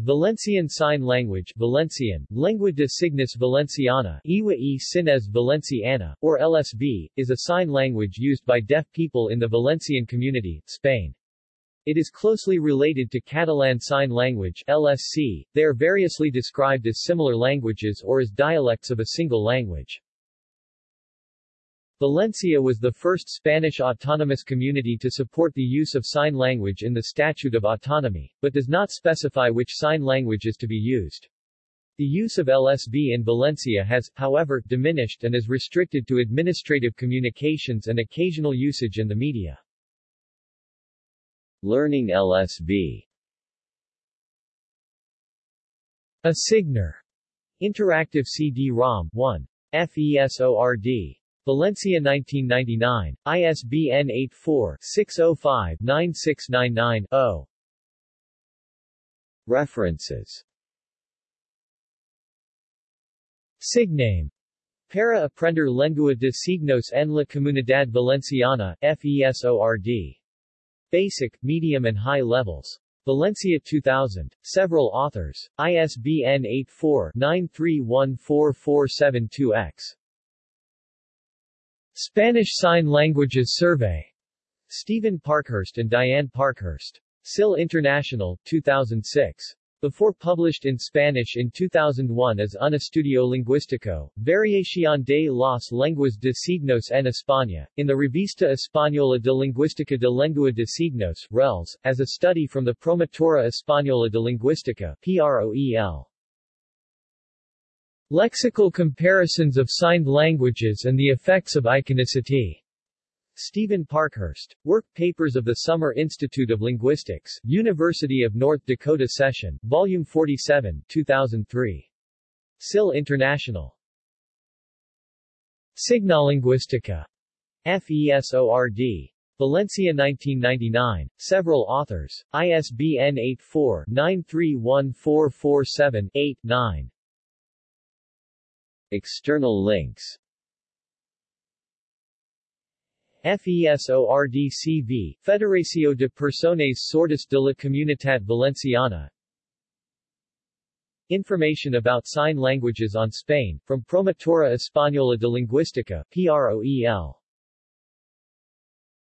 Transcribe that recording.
Valencian Sign Language Valencian, Lengua de Signos Valenciana Iwa e Sines Valenciana, or LSV, is a sign language used by deaf people in the Valencian community, Spain. It is closely related to Catalan Sign Language LSC. They are variously described as similar languages or as dialects of a single language. Valencia was the first Spanish autonomous community to support the use of sign language in the Statute of Autonomy, but does not specify which sign language is to be used. The use of LSV in Valencia has, however, diminished and is restricted to administrative communications and occasional usage in the media. Learning LSV A Signer Interactive CD-ROM 1. FESORD Valencia 1999, ISBN 84-605-9699-0. References Signame Para aprender lengua de signos en la comunidad valenciana, FESORD. Basic, medium and high levels. Valencia 2000. Several authors. ISBN 84-93144472-X. Spanish Sign Languages Survey. Stephen Parkhurst and Diane Parkhurst. SIL International, 2006. Before published in Spanish in 2001 as Un Estudio Lingüístico, Variación de las lenguas de signos en España, in the Revista Española de Lingüística de Lengua de Signos, RELS, as a study from the Promotora Española de Lingüística, PROEL. Lexical comparisons of signed languages and the effects of iconicity. Stephen Parkhurst. Work Papers of the Summer Institute of Linguistics, University of North Dakota Session, Volume 47, 2003. SIL International. Signalingüística. FESORD. Valencia 1999. Several authors. ISBN 84-931447-8-9. External links. FESORDCV, Federació de Persones Sordas de la Comunitat Valenciana. Information about sign languages on Spain, from Promotora Española de Lingüística, PROEL